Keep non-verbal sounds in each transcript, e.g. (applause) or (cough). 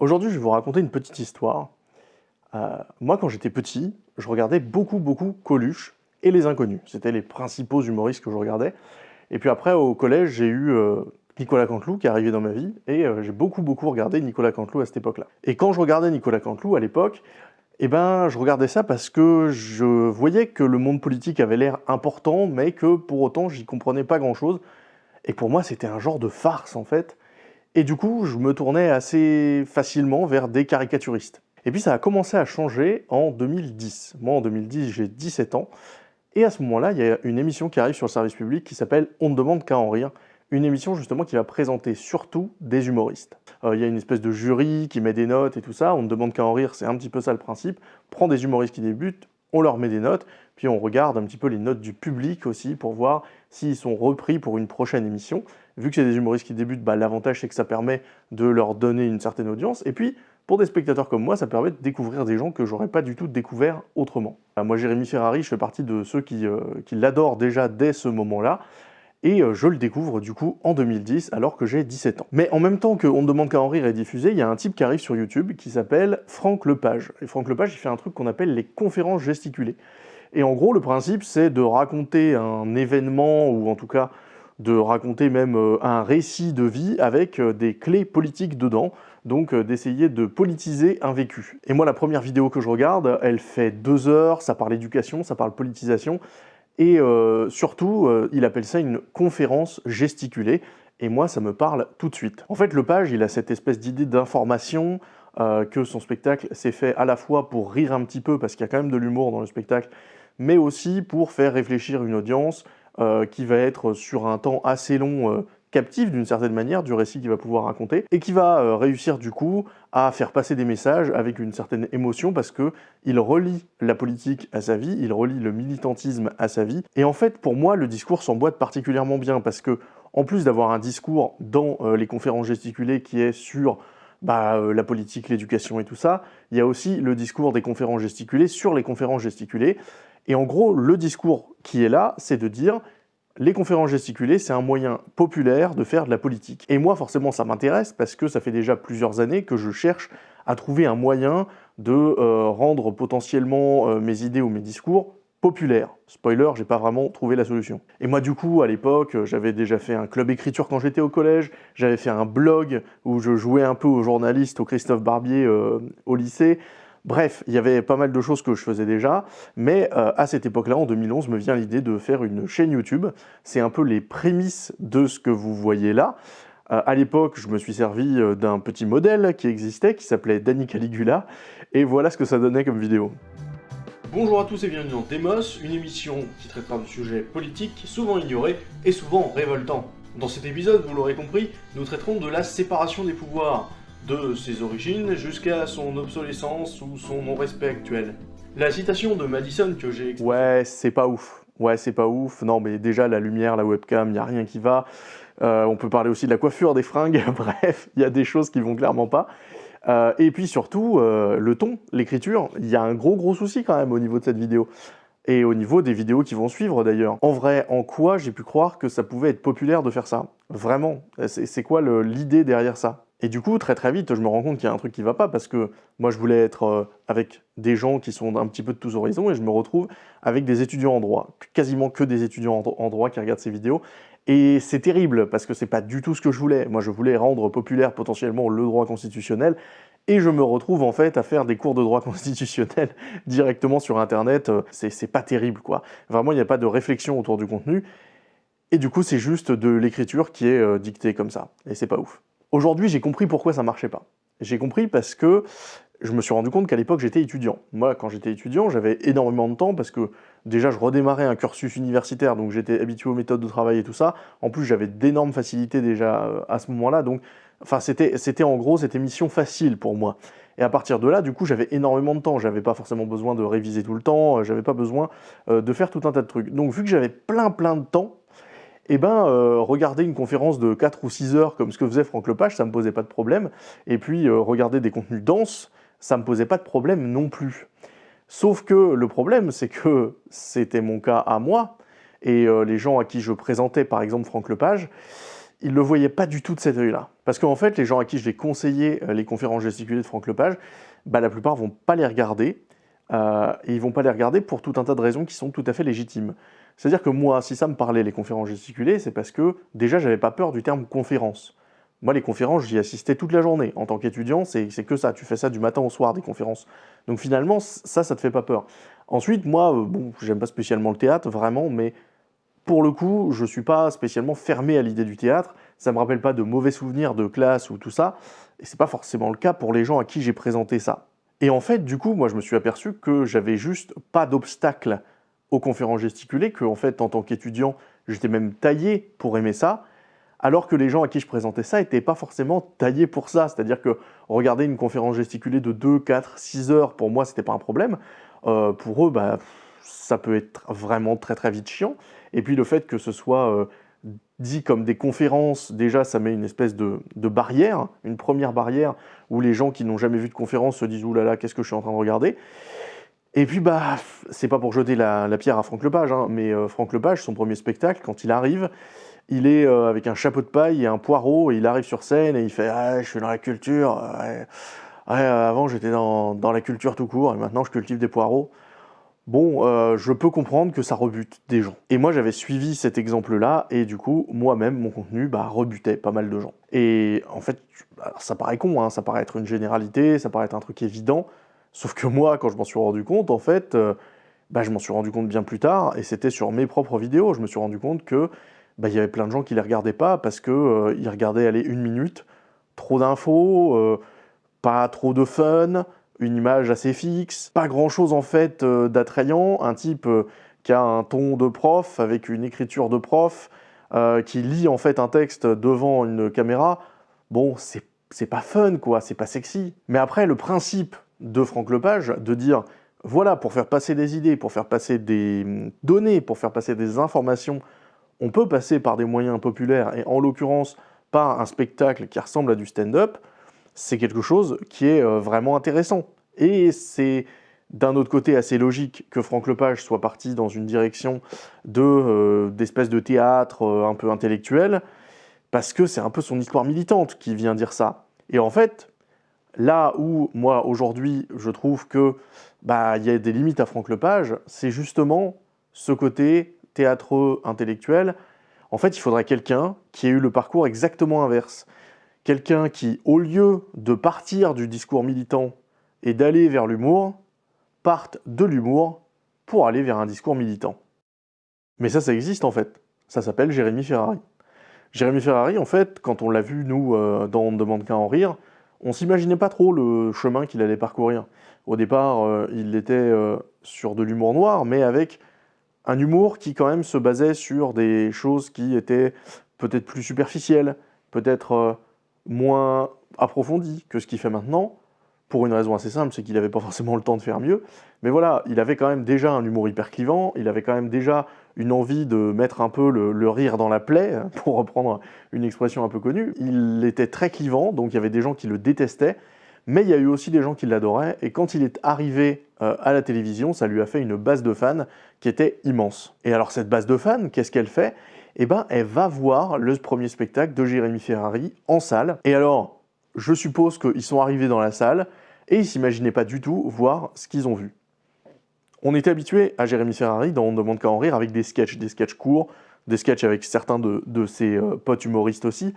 Aujourd'hui, je vais vous raconter une petite histoire. Euh, moi, quand j'étais petit, je regardais beaucoup, beaucoup Coluche et Les Inconnus. C'était les principaux humoristes que je regardais. Et puis après, au collège, j'ai eu euh, Nicolas Canteloup qui est arrivé dans ma vie, et euh, j'ai beaucoup, beaucoup regardé Nicolas Canteloup à cette époque-là. Et quand je regardais Nicolas Canteloup à l'époque, eh ben, je regardais ça parce que je voyais que le monde politique avait l'air important, mais que pour autant, j'y comprenais pas grand-chose. Et pour moi, c'était un genre de farce, en fait. Et du coup, je me tournais assez facilement vers des caricaturistes. Et puis ça a commencé à changer en 2010. Moi, en 2010, j'ai 17 ans. Et à ce moment-là, il y a une émission qui arrive sur le service public qui s'appelle On ne demande qu'à en rire. Une émission justement qui va présenter surtout des humoristes. Euh, il y a une espèce de jury qui met des notes et tout ça. On ne demande qu'à en rire, c'est un petit peu ça le principe. Prend des humoristes qui débutent, on leur met des notes, puis on regarde un petit peu les notes du public aussi pour voir s'ils sont repris pour une prochaine émission. Vu que c'est des humoristes qui débutent, bah, l'avantage c'est que ça permet de leur donner une certaine audience. Et puis, pour des spectateurs comme moi, ça permet de découvrir des gens que j'aurais pas du tout découvert autrement. Bah, moi, Jérémy Ferrari, je fais partie de ceux qui, euh, l'adorent déjà dès ce moment-là. Et euh, je le découvre du coup en 2010 alors que j'ai 17 ans. Mais en même temps que On ne demande qu'à en rire est diffusé, il y a un type qui arrive sur YouTube qui s'appelle Franck Lepage. Et Franck Lepage, il fait un truc qu'on appelle les conférences gesticulées. Et en gros, le principe, c'est de raconter un événement, ou en tout cas de raconter même euh, un récit de vie avec euh, des clés politiques dedans, donc d'essayer de politiser un vécu. Et moi, la première vidéo que je regarde, elle fait deux heures, ça parle éducation, ça parle politisation, et euh, surtout, euh, il appelle ça une conférence gesticulée, et moi, ça me parle tout de suite. En fait, Lepage, il a cette espèce d'idée d'information, euh, que son spectacle s'est fait à la fois pour rire un petit peu, parce qu'il y a quand même de l'humour dans le spectacle, mais aussi pour faire réfléchir une audience qui va être sur un temps assez long captif d'une certaine manière du récit qu'il va pouvoir raconter et qui va euh, réussir du coup à faire passer des messages avec une certaine émotion parce que il relie la politique à sa vie, il relie le militantisme à sa vie et en fait pour moi le discours s'emboîte particulièrement bien parce que en plus d'avoir un discours dans euh, les conférences gesticulées qui est sur bah, euh, la politique, l'éducation et tout ça, il y a aussi le discours des conférences gesticulées sur les conférences gesticulées et en gros le discours qui est là c'est de dire les conférences gesticulées, c'est un moyen populaire de faire de la politique. Et moi, forcément, ça m'intéresse parce que ça fait déjà plusieurs années que je cherche à trouver un moyen de euh, rendre potentiellement euh, mes idées ou mes discours populaires. Spoiler, j'ai pas vraiment trouvé la solution. Et moi, du coup, à l'époque, j'avais déjà fait un club écriture quand j'étais au collège, j'avais fait un blog où je jouais un peu au journaliste, au Christophe Barbier euh, au lycée, Bref, il y avait pas mal de choses que je faisais déjà, mais euh, à cette époque-là, en 2011, me vient l'idée de faire une chaîne YouTube. C'est un peu les prémices de ce que vous voyez là. Euh, à l'époque, je me suis servi d'un petit modèle qui existait, qui s'appelait Danny Caligula, et voilà ce que ça donnait comme vidéo. Bonjour à tous et bienvenue dans Demos, une émission qui traitera de sujets politiques souvent ignorés et souvent révoltants. Dans cet épisode, vous l'aurez compris, nous traiterons de la séparation des pouvoirs, de ses origines jusqu'à son obsolescence ou son non-respect actuel. La citation de Madison que j'ai... Ouais, c'est pas ouf. Ouais, c'est pas ouf. Non, mais déjà, la lumière, la webcam, n'y a rien qui va. Euh, on peut parler aussi de la coiffure, des fringues. (laughs) Bref, il y a des choses qui vont clairement pas. Euh, et puis surtout, euh, le ton, l'écriture, il y a un gros gros souci quand même au niveau de cette vidéo. Et au niveau des vidéos qui vont suivre d'ailleurs. En vrai, en quoi j'ai pu croire que ça pouvait être populaire de faire ça? Vraiment? C'est quoi l'idée derrière ça? Et du coup, très très vite, je me rends compte qu'il y a un truc qui va pas parce que moi, je voulais être euh, avec des gens qui sont un petit peu de tous horizons et je me retrouve avec des étudiants en droit, quasiment que des étudiants en droit qui regardent ces vidéos. Et c'est terrible parce que c'est pas du tout ce que je voulais. Moi, je voulais rendre populaire potentiellement le droit constitutionnel et je me retrouve en fait à faire des cours de droit (laughs) constitutionnel directement sur Internet. Euh, c'est pas terrible, quoi. Vraiment, il n'y a pas de réflexion autour du contenu. Et du coup, c'est juste de l'écriture qui est euh, dictée comme ça. Et c'est pas ouf. Aujourd'hui, j'ai compris pourquoi ça marchait pas. J'ai compris parce que je me suis rendu compte qu'à l'époque, j'étais étudiant. Moi, quand j'étais étudiant, j'avais énormément de temps parce que déjà, je redémarrais un cursus universitaire, donc j'étais habitué aux méthodes de travail et tout ça. En plus, j'avais d'énormes facilités déjà euh, à ce moment-là, donc enfin, c'était en gros, c'était mission facile pour moi. Et à partir de là, du coup, j'avais énormément de temps. J'avais pas forcément besoin de réviser tout le temps, j'avais pas besoin euh, de faire tout un tas de trucs. Donc, vu que j'avais plein plein de temps, eh ben, euh, regarder une conférence de 4 ou 6 heures comme ce que faisait Franck Lepage, ça me posait pas de problème. Et puis, euh, regarder des contenus denses, ça me posait pas de problème non plus. Sauf que le problème, c'est que c'était mon cas à moi, et euh, les gens à qui je présentais, par exemple, Franck Lepage, ils le voyaient pas du tout de cet œil-là. Parce qu'en fait, les gens à qui je vais conseiller les conférences gesticulées de Franck Lepage, bah, la plupart vont pas les regarder, et ils vont pas les regarder pour tout un tas de raisons qui sont tout à fait légitimes. C'est-à-dire que moi, si ça me parlait les conférences gesticulées, c'est parce que déjà, j'avais pas peur du terme conférence. Moi, les conférences, j'y assistais toute la journée. En tant qu'étudiant, c'est que ça. Tu fais ça du matin au soir, des conférences. Donc finalement, ça, ça te fait pas peur. Ensuite, moi, euh, bon, j'aime pas spécialement le théâtre, vraiment, mais pour le coup, je suis pas spécialement fermé à l'idée du théâtre. Ça me rappelle pas de mauvais souvenirs de classe ou tout ça. Et c'est pas forcément le cas pour les gens à qui j'ai présenté ça. Et en fait, du coup, moi, je me suis aperçu que j'avais juste pas d'obstacle aux conférences gesticulées, que fait, en tant qu'étudiant, j'étais même taillé pour aimer ça, alors que les gens à qui je présentais ça n'étaient pas forcément taillés pour ça. C'est-à-dire que regarder une conférence gesticulée de 2, 4, 6 heures, pour moi, c'était pas un problème. Euh, pour eux, bah, ça peut être vraiment très très vite chiant. Et puis le fait que ce soit euh, dit comme des conférences, déjà ça met une espèce de, barrière, une première barrière où les gens qui n'ont jamais vu de conférence se disent « oulala, qu'est-ce que je suis en train de regarder ?» Et puis bah, c'est pas pour jeter la, pierre à Franck Lepage, hein, mais euh, Franck Lepage, son premier spectacle, quand il arrive, il est euh, avec un chapeau de paille et un poireau, et il arrive sur scène et il fait ah, je suis dans la culture, avant j'étais dans, la culture tout court, et maintenant je cultive des poireaux » bon, euh, je peux comprendre que ça rebute des gens. Et moi, j'avais suivi cet exemple-là, et du coup, moi-même, mon contenu bah, rebutait pas mal de gens. Et en fait, ça paraît con, hein, ça paraît être une généralité, ça paraît être un truc évident, sauf que moi, quand je m'en suis rendu compte, en fait, euh, bah, je m'en suis rendu compte bien plus tard, et c'était sur mes propres vidéos, je me suis rendu compte que bah, il y avait plein de gens qui les regardaient pas, parce qu'ils euh, regardaient aller une minute, trop d'infos, pas trop de fun, une image assez fixe, pas grand chose en fait euh, d'attrayant, un type euh, qui a un ton de prof, avec une écriture de prof, euh, qui lit en fait un texte devant une caméra, bon, c'est pas fun quoi, c'est pas sexy. Mais après, le principe de Franck Lepage, de dire, voilà, pour faire passer des idées, pour faire passer des données, pour faire passer des informations, on peut passer par des moyens populaires, et en l'occurrence, par un spectacle qui ressemble à du stand-up, c'est quelque chose qui est euh, vraiment intéressant. Et c'est d'un autre côté assez logique que Franck Lepage soit parti dans une direction euh, d'espèce de, théâtre euh, un peu intellectuel, parce que c'est un peu son histoire militante qui vient dire ça. Et en fait, là où moi aujourd'hui je trouve que bah il y a des limites à Franck Lepage, c'est justement ce côté théâtreux intellectuel. En fait, il faudrait quelqu'un qui ait eu le parcours exactement inverse quelqu'un qui, au lieu de partir du discours militant et d'aller vers l'humour, parte de l'humour pour aller vers un discours militant. Mais ça, ça existe en fait. Ça s'appelle Jérémy Ferrari. Jérémy Ferrari, en fait, quand on l'a vu, nous, euh, dans On ne demande qu'à en rire, on s'imaginait pas trop le chemin qu'il allait parcourir. Au départ, euh, il était euh, sur de l'humour noir, mais avec un humour qui quand même se basait sur des choses qui étaient peut-être plus superficielles, peut-être moins approfondi que ce qu'il fait maintenant, pour une raison assez simple, c'est qu'il n'avait pas forcément le temps de faire mieux. Mais voilà, il avait quand même déjà un humour hyper clivant, il avait quand même déjà une envie de mettre un peu le, rire dans la plaie, (laughs) pour reprendre une expression un peu connue. Il était très clivant, donc il y avait des gens qui le détestaient, mais il y a eu aussi des gens qui l'adoraient, et quand il est arrivé euh, à la télévision, ça lui a fait une base de fans qui était immense. Et alors cette base de fans, qu'est-ce qu'elle fait? Eh ben, elle va voir le premier spectacle de Jérémy Ferrari en salle. Et alors, je suppose qu'ils sont arrivés dans la salle et ils s'imaginaient pas du tout voir ce qu'ils ont vu. On était habitué à Jérémy Ferrari dans On ne demande qu'à en rire avec des sketchs, des sketchs courts, des sketchs avec certains de, ses euh, potes humoristes aussi,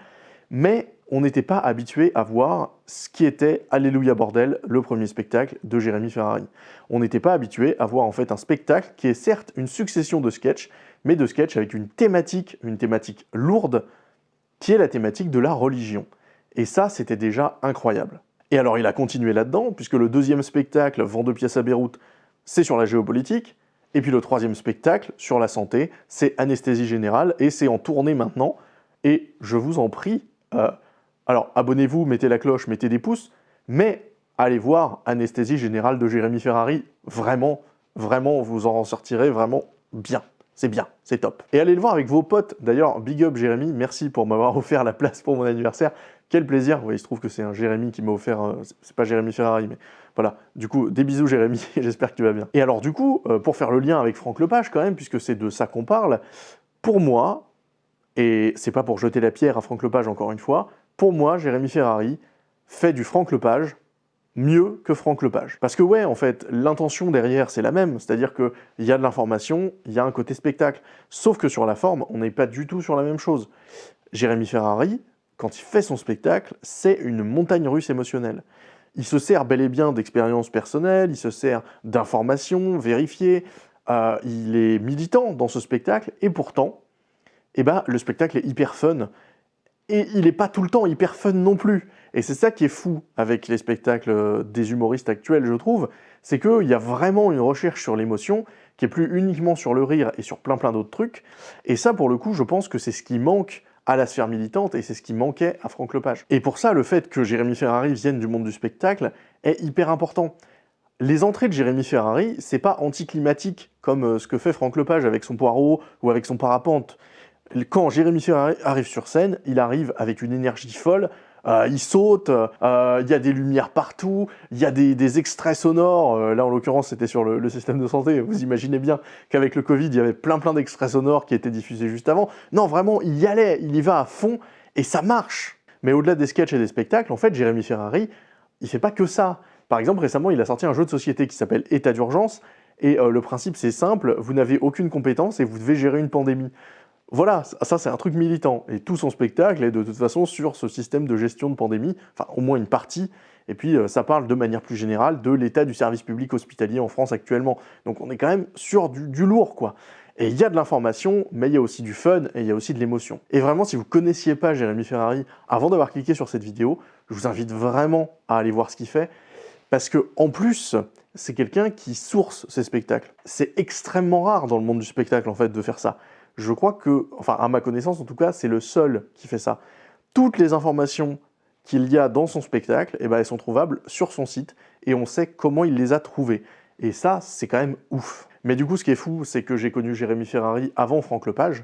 mais on n'était pas habitué à voir ce qui était Alléluia Bordel, le premier spectacle de Jérémy Ferrari. On n'était pas habitué à voir en fait un spectacle qui est certes une succession de sketchs, mais de sketch avec une thématique, une thématique lourde, qui est la thématique de la religion. Et ça, c'était déjà incroyable. Et alors il a continué là-dedans, puisque le deuxième spectacle, Vent de pièces à Beyrouth, c'est sur la géopolitique, et puis le troisième spectacle, sur la santé, c'est Anesthésie Générale, et c'est en tournée maintenant, et je vous en prie, euh, alors abonnez-vous, mettez la cloche, mettez des pouces, mais allez voir Anesthésie Générale de Jérémy Ferrari, vraiment, vraiment, vous en sortirez vraiment bien. C'est bien, c'est top. Et allez le voir avec vos potes. D'ailleurs, big up Jérémy, merci pour m'avoir (laughs) offert la place pour mon anniversaire. Quel plaisir. Il se trouve que c'est un Jérémy qui m'a offert... C'est pas Jérémy Ferrari, mais voilà. Du coup, des bisous Jérémy, (laughs) j'espère que tu vas bien. Et alors du coup, euh, pour faire le lien avec Franck Lepage quand même, puisque c'est de ça qu'on parle, pour moi, Et c'est pas pour jeter la pierre à Franck Lepage encore une fois. Pour moi, Jérémy Ferrari fait du Franck Lepage mieux que Franck Lepage. Parce que ouais, en fait, l'intention derrière, c'est la même, c'est-à-dire qu'il y a de l'information, il y a un côté spectacle. Sauf que sur la forme, on n'est pas du tout sur la même chose. Jérémy Ferrari, quand il fait son spectacle, c'est une montagne russe émotionnelle. Il se sert bel et bien d'expériences personnelles, il se sert d'informations vérifiées, euh, il est militant dans ce spectacle, et pourtant, eh ben, le spectacle est hyper fun. Et il n'est pas tout le temps hyper fun non plus. Et c'est ça qui est fou avec les spectacles des humoristes actuels, je trouve, c'est qu'il y a vraiment une recherche sur l'émotion qui est plus uniquement sur le rire et sur plein plein d'autres trucs. Et ça, pour le coup, je pense que c'est ce qui manque à la sphère militante et c'est ce qui manquait à Franck Lepage. Et pour ça, le fait que Jérémy Ferrari vienne du monde du spectacle est hyper important. Les entrées de Jérémy Ferrari, c'est pas anticlimatique comme euh, ce que fait Franck Lepage avec son poireau ou avec son parapente. Quand Jérémy Ferrari arrive sur scène, il arrive avec une énergie folle, euh, il saute, euh, il y a des lumières partout, il y a des, extraits sonores, euh, là en l'occurrence c'était sur le, système de santé, vous imaginez bien qu'avec le Covid il y avait plein plein d'extraits sonores qui étaient diffusés juste avant. Non vraiment, il y allait, il y va à fond, et ça marche Mais au-delà des sketchs et des spectacles, en fait Jérémy Ferrari, il fait pas que ça. Par exemple récemment il a sorti un jeu de société qui s'appelle État d'urgence, et le principe c'est simple, vous n'avez aucune compétence et vous devez gérer une pandémie. Voilà, ça c'est un truc militant. Et tout son spectacle est de toute façon sur ce système de gestion de pandémie, enfin au moins une partie, et puis euh, ça parle de manière plus générale de l'état du service public hospitalier en France actuellement. Donc on est quand même sur du, lourd quoi. Et il y a de l'information, mais il y a aussi du fun et il y a aussi de l'émotion. Et vraiment, si vous connaissiez pas Jérémy Ferrari avant d'avoir cliqué sur cette vidéo, je vous invite vraiment à aller voir ce qu'il fait, parce que en plus, c'est quelqu'un qui source ses spectacles. C'est extrêmement rare dans le monde du spectacle en fait de faire ça. Je crois que, enfin à ma connaissance en tout cas, c'est le seul qui fait ça. Toutes les informations qu'il y a dans son spectacle, eh ben, elles sont trouvables sur son site et on sait comment il les a trouvées. Et ça, c'est quand même ouf. Mais du coup, ce qui est fou, c'est que j'ai connu Jérémy Ferrari avant Franck Lepage,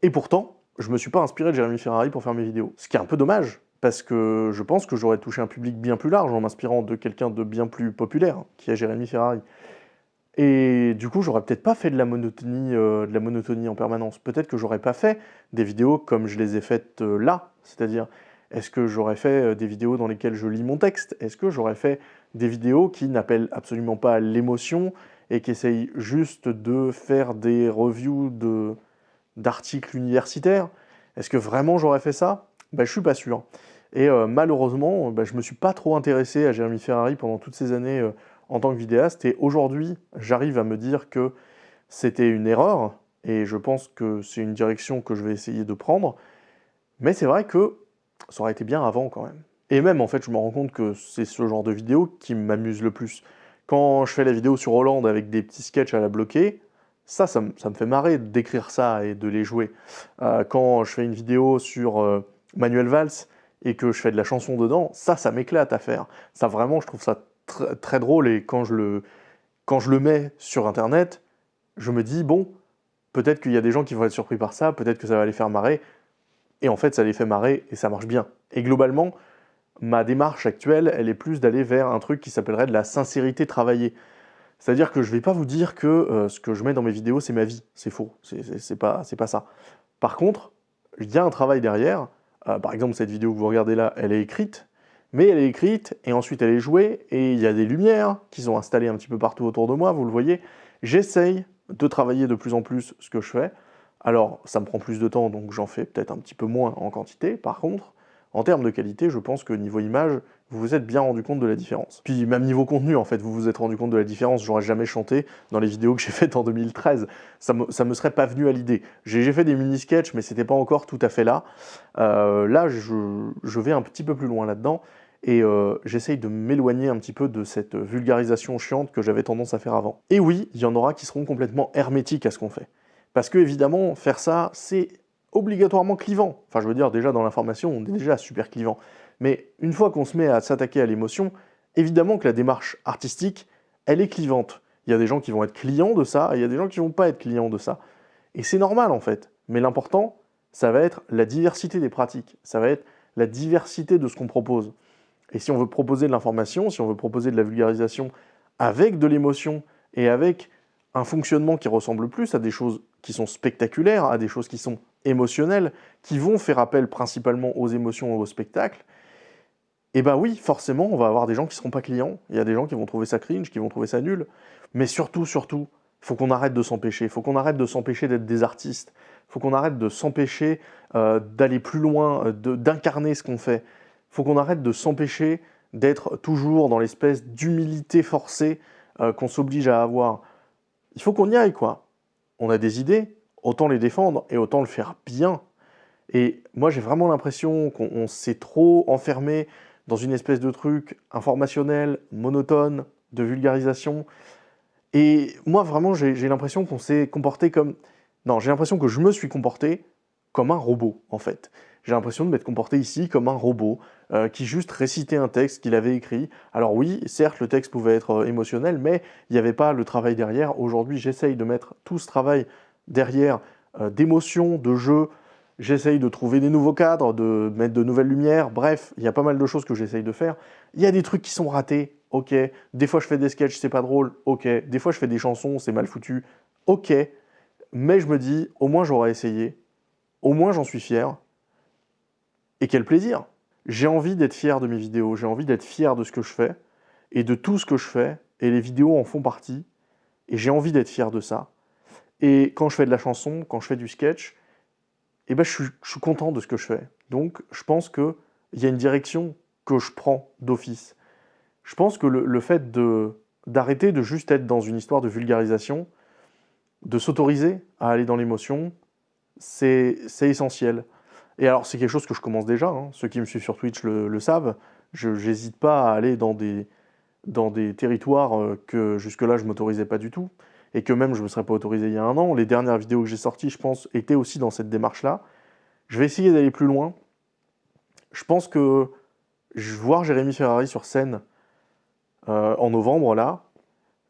et pourtant, je me suis pas inspiré de Jérémy Ferrari pour faire mes vidéos. Ce qui est un peu dommage, parce que je pense que j'aurais touché un public bien plus large en m'inspirant de quelqu'un de bien plus populaire, qui est Jérémy Ferrari. Et du coup, j'aurais peut-être pas fait de la monotonie, euh, de la monotonie en permanence. Peut-être que j'aurais pas fait des vidéos comme je les ai faites euh, là. C'est-à-dire, est-ce que j'aurais fait euh, des vidéos dans lesquelles je lis mon texte? Est-ce que j'aurais fait des vidéos qui n'appellent absolument pas l'émotion et qui essayent juste de faire des reviews d'articles universitaires? Est-ce que vraiment j'aurais fait ça? Ben, Je suis pas sûr. Et malheureusement, ben, je me suis pas trop intéressé à Jérémy Ferrari pendant toutes ces années en tant que vidéaste. Et aujourd'hui, j'arrive à me dire que c'était une erreur, et je pense que c'est une direction que je vais essayer de prendre. Mais c'est vrai que ça aurait été bien avant quand même. Et même, en fait, je me rends compte que c'est ce genre de vidéo qui m'amuse le plus. Quand je fais la vidéo sur Hollande avec des petits sketchs à la bloquer, ça, ça, me fait marrer d'écrire ça et de les jouer. Euh, quand je fais une vidéo sur euh, Manuel Valls et que je fais de la chanson dedans, ça, ça m'éclate à faire. Ça, vraiment, je trouve ça très drôle et quand je, le, quand je le mets sur internet, je me dis, bon, peut-être qu'il y a des gens qui vont être surpris par ça, peut-être que ça va les faire marrer, et en fait ça les fait marrer et ça marche bien. Et globalement, ma démarche actuelle, elle est plus d'aller vers un truc qui s'appellerait de la sincérité travaillée. C'est-à-dire que je ne vais pas vous dire que euh, ce que je mets dans mes vidéos, c'est ma vie. C'est faux, c'est pas, pas ça. Par contre, il y a un travail derrière. Euh, par exemple, cette vidéo que vous regardez là, elle est écrite, mais elle est écrite, et ensuite elle est jouée, et il y a des lumières qui sont installées un petit peu partout autour de moi, vous le voyez. J'essaye de travailler de plus en plus ce que je fais. Alors, ça me prend plus de temps, donc j'en fais peut-être un petit peu moins en quantité. Par contre, en termes de qualité, je pense que niveau image, vous vous êtes bien rendu compte de la différence. Puis même niveau contenu, en fait, vous vous êtes rendu compte de la différence. J'aurais jamais chanté dans les vidéos que j'ai faites en 2013. Ça me, me serait pas venu à l'idée. J'ai fait des mini-sketchs, mais c'était pas encore tout à fait là. Euh, là, je vais un petit peu plus loin là-dedans et euh, j'essaye de m'éloigner un petit peu de cette vulgarisation chiante que j'avais tendance à faire avant. Et oui, il y en aura qui seront complètement hermétiques à ce qu'on fait. Parce que évidemment, faire ça, c'est obligatoirement clivant. Enfin, je veux dire, déjà dans l'information, on est déjà super clivant. Mais une fois qu'on se met à s'attaquer à l'émotion, évidemment que la démarche artistique, elle est clivante. Il y a des gens qui vont être clients de ça, et il y a des gens qui vont pas être clients de ça. Et c'est normal en fait. Mais l'important, ça va être la diversité des pratiques. Ça va être la diversité de ce qu'on propose. Et si on veut proposer de l'information, si on veut proposer de la vulgarisation avec de l'émotion et avec un fonctionnement qui ressemble plus à des choses qui sont spectaculaires, à des choses qui sont émotionnels, qui vont faire appel principalement aux émotions et au spectacle, eh ben oui, forcément, on va avoir des gens qui seront pas clients. Il y a des gens qui vont trouver ça cringe, qui vont trouver ça nul. Mais surtout, surtout, faut qu'on arrête de s'empêcher. Faut qu'on arrête de s'empêcher d'être des artistes. Faut qu'on arrête de s'empêcher euh, d'aller plus loin, euh, d'incarner ce qu'on fait. Faut qu'on arrête de s'empêcher d'être toujours dans l'espèce d'humilité forcée euh, qu'on s'oblige à avoir. Il faut qu'on y aille, quoi. On a des idées, autant les défendre et autant le faire bien. Et moi, j'ai vraiment l'impression qu'on s'est trop enfermé dans une espèce de truc informationnel, monotone, de vulgarisation. Et moi, vraiment, j'ai l'impression qu'on s'est comporté comme... Non, j'ai l'impression que je me suis comporté comme un robot, en fait. J'ai l'impression de m'être comporté ici comme un robot euh, qui juste récitait un texte qu'il avait écrit. Alors oui, certes, le texte pouvait être euh, émotionnel, mais il n'y avait pas le travail derrière. Aujourd'hui, j'essaye de mettre tout ce travail derrière euh, d'émotion, de jeu, J'essaye de trouver des nouveaux cadres, de mettre de nouvelles lumières, bref, il y a pas mal de choses que j'essaye de faire. Il y a des trucs qui sont ratés, ok. Des fois je fais des sketchs, c'est pas drôle, ok. Des fois je fais des chansons, c'est mal foutu, ok. Mais je me dis, au moins j'aurais essayé, au moins j'en suis fier. Et quel plaisir J'ai envie d'être fier de mes vidéos, j'ai envie d'être fier de ce que je fais, et de tout ce que je fais, et les vidéos en font partie, et j'ai envie d'être fier de ça. Et quand je fais de la chanson, quand je fais du sketch, eh ben, je, suis, content de ce que je fais. Donc, je pense qu'il y a une direction que je prends d'office. Je pense que le, fait d'arrêter de, juste être dans une histoire de vulgarisation, de s'autoriser à aller dans l'émotion, c'est essentiel. Et alors, c'est quelque chose que je commence déjà, hein. ceux qui me suivent sur Twitch le, savent, je n'hésite pas à aller dans des, dans des territoires euh, que jusque-là je m'autorisais pas du tout et que même je ne me serais pas autorisé il y a un an. Les dernières vidéos que j'ai sorties, je pense, étaient aussi dans cette démarche-là. Je vais essayer d'aller plus loin. Je pense que voir Jérémy Ferrari sur scène euh, en novembre, là,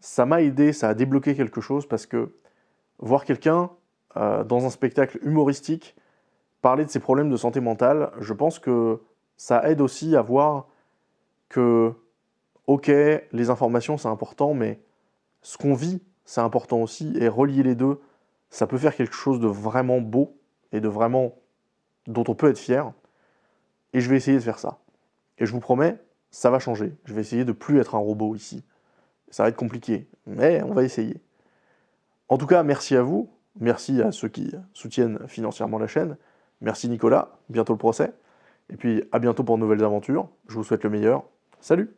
ça m'a aidé, ça a débloqué quelque chose parce que voir quelqu'un euh, dans un spectacle humoristique parler de ses problèmes de santé mentale, je pense que ça aide aussi à voir que, ok, les informations c'est important, mais ce qu'on vit c'est important aussi, et relier les deux, ça peut faire quelque chose de vraiment beau, et de vraiment... dont on peut être fier, et je vais essayer de faire ça. Et je vous promets, ça va changer. Je vais essayer de plus être un robot ici. Ça va être compliqué, mais on va essayer. En tout cas, merci à vous, merci à ceux qui soutiennent financièrement la chaîne, merci Nicolas, bientôt le procès, et puis à bientôt pour de nouvelles aventures, je vous souhaite le meilleur, salut